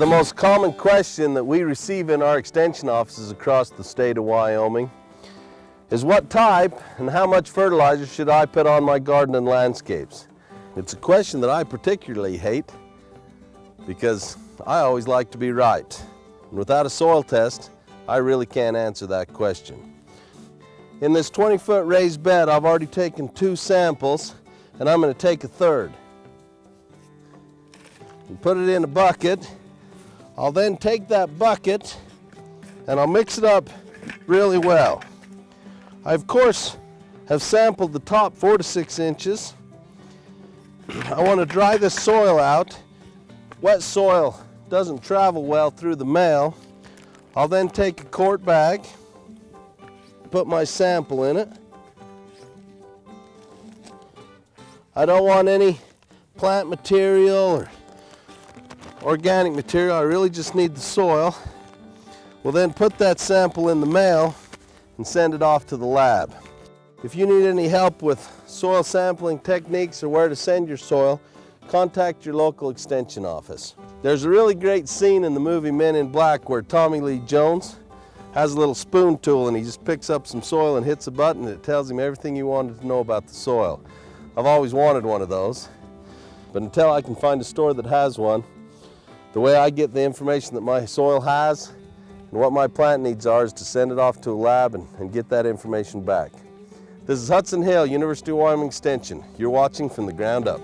The most common question that we receive in our extension offices across the state of Wyoming is what type and how much fertilizer should I put on my garden and landscapes? It's a question that I particularly hate because I always like to be right. And without a soil test, I really can't answer that question. In this 20 foot raised bed, I've already taken two samples and I'm gonna take a third. And put it in a bucket. I'll then take that bucket and I'll mix it up really well. I of course have sampled the top four to six inches. I want to dry this soil out. Wet soil doesn't travel well through the mail. I'll then take a quart bag, put my sample in it. I don't want any plant material or organic material. I really just need the soil. We'll then put that sample in the mail and send it off to the lab. If you need any help with soil sampling techniques or where to send your soil, contact your local extension office. There's a really great scene in the movie Men in Black where Tommy Lee Jones has a little spoon tool and he just picks up some soil and hits a button and it tells him everything he wanted to know about the soil. I've always wanted one of those, but until I can find a store that has one, the way I get the information that my soil has and what my plant needs are is to send it off to a lab and, and get that information back. This is Hudson Hill, University of Wyoming Extension. You're watching from the ground up.